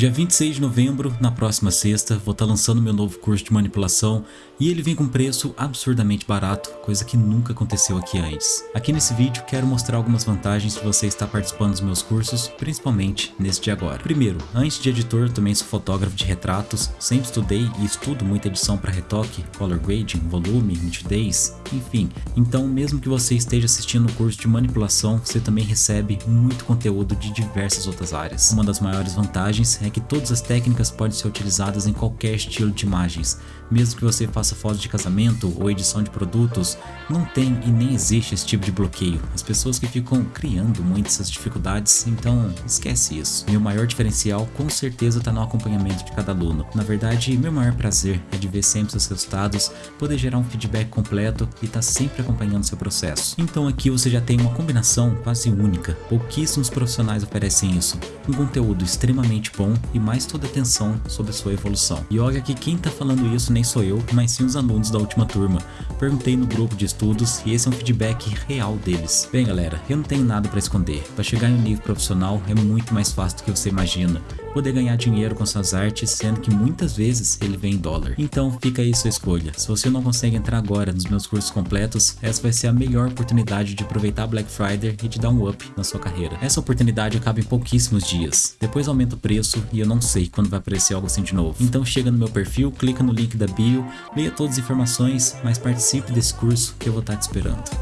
Dia 26 de novembro, na próxima sexta, vou estar lançando meu novo curso de manipulação e ele vem com preço absurdamente barato, coisa que nunca aconteceu aqui antes. Aqui nesse vídeo quero mostrar algumas vantagens de você estar participando dos meus cursos, principalmente neste de agora. Primeiro, antes de editor, também sou fotógrafo de retratos, sempre estudei e estudo muita edição para retoque, color grading, volume, nitidez, enfim. Então mesmo que você esteja assistindo o curso de manipulação, você também recebe muito conteúdo de diversas outras áreas. Uma das maiores vantagens é que todas as técnicas podem ser utilizadas em qualquer estilo de imagens. Mesmo que você faça fotos de casamento ou edição de produtos, não tem e nem existe esse tipo de bloqueio. As pessoas que ficam criando muitas essas dificuldades, então esquece isso. Meu maior diferencial com certeza está no acompanhamento de cada aluno. Na verdade, meu maior prazer é de ver sempre seus resultados, poder gerar um feedback completo e estar tá sempre acompanhando seu processo. Então aqui você já tem uma combinação quase única. Pouquíssimos profissionais oferecem isso. Um conteúdo extremamente bom e mais toda atenção sobre a sua evolução. E olha que quem está falando isso nem nem sou eu, mas sim os alunos da última turma. Perguntei no grupo de estudos e esse é um feedback real deles. Bem galera, eu não tenho nada para esconder. Para chegar em um nível profissional é muito mais fácil do que você imagina. Poder ganhar dinheiro com suas artes, sendo que muitas vezes ele vem em dólar. Então fica aí sua escolha. Se você não consegue entrar agora nos meus cursos completos, essa vai ser a melhor oportunidade de aproveitar Black Friday e de dar um up na sua carreira. Essa oportunidade acaba em pouquíssimos dias. Depois aumenta o preço e eu não sei quando vai aparecer algo assim de novo. Então chega no meu perfil, clica no link da bio, leia todas as informações, mas participe desse curso que eu vou estar te esperando.